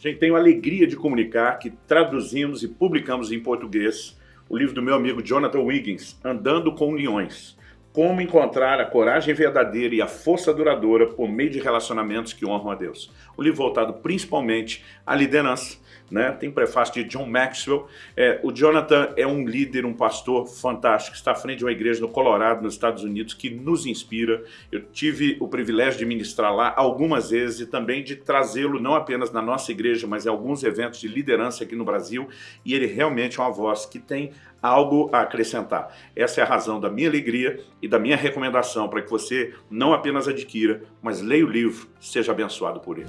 Gente tem a alegria de comunicar que traduzimos e publicamos em português o livro do meu amigo Jonathan Wiggins, Andando com Leões. Como encontrar a coragem verdadeira e a força duradoura por meio de relacionamentos que honram a Deus. O livro voltado principalmente à liderança, né? Tem prefácio de John Maxwell. É, o Jonathan é um líder, um pastor fantástico, está à frente de uma igreja no Colorado, nos Estados Unidos, que nos inspira. Eu tive o privilégio de ministrar lá algumas vezes e também de trazê-lo não apenas na nossa igreja, mas em alguns eventos de liderança aqui no Brasil. E ele realmente é uma voz que tem algo a acrescentar. Essa é a razão da minha alegria e da minha recomendação para que você não apenas adquira, mas leia o livro, seja abençoado por ele.